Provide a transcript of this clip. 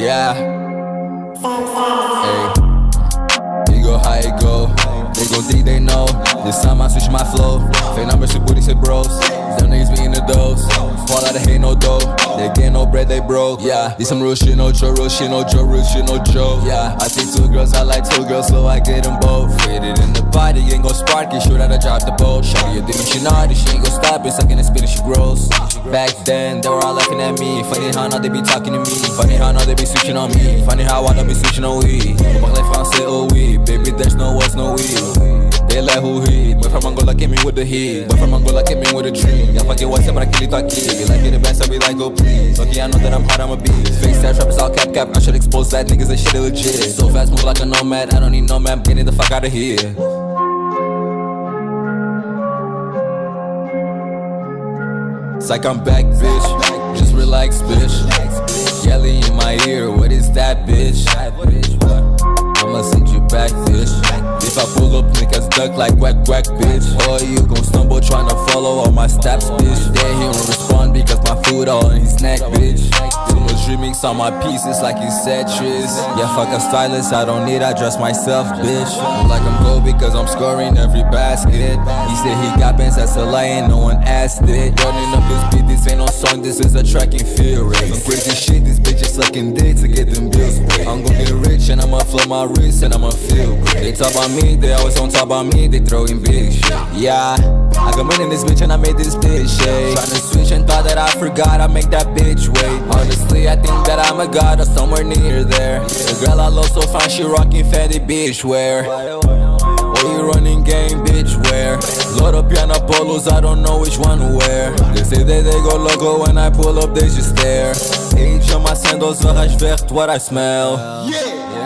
Yeah. Hey. You go high, it go. They gon' think they know. This time I switch my flow. Fake numbers, shit booty, say bros. Them niggas be in the dose. Fall out of hate, no dough. They get no bread, they broke. Yeah, this some real shit, no joke, real shit, no joke, real shit, no joke. Yeah, I see two girls, I like two girls, so I get them both. Faded in the body, ain't gon' spark it, shoot out, I drop the boat. Shawty, you think she naughty, she ain't gon' stop it, sucking the spit, she grows. Back then, they were all laughing at me. Funny how now they be talking to me. Funny how now they be switching on me. Funny how I don't be switching on we. Parler français, oh oui. Baby, there's no words, no we. They like who he Boy from Angola came in with the heat Boy from Angola came in with a dream Yeah, fuck it, what's up, but I kill it, aqui Be like, get it back, so be like, go please Okay, I know that I'm hot, I'm a beast Face that rappers all cap cap I should expose that niggas, that shit legit So fast, move like a nomad I don't need no map, getting the fuck out of here It's like I'm back, bitch. Just relax, bitch. Bitch? I'ma send you back, bitch. If I pull up, niggas duck like quack quack, bitch. Or you gon' stumble tryna follow all my steps, bitch. Then he won't respond because my food all in his neck, bitch. On my pieces like you said, Tris. Yeah, fuck a stylist, I don't need, I dress myself, bitch. I'm like I'm gold because I'm scoring every basket. He said he got bands, that's a lie, and no one asked it. Running up this beat, this ain't no song, this is a track and field race. Some crazy shit, this bitch is sucking dick to get them bills. I'm gon' get rich and I'ma flow my wrist and I'ma feel great. They talk about me, they always on top about me, they throwing big shit. Yeah, I got money in this bitch and I made this bitch shake. Tryna switch and thought that I forgot, I make that bitch wait. I think that I'm a god or somewhere near there. The girl I love so fine, she rocking Fendi bitch wear. Where you running game, bitch, where? Load up piano polos, I don't know which one to wear They say that they go loco when I pull up, they just stare Age on my sandals, verras vert, what I smell Yeah,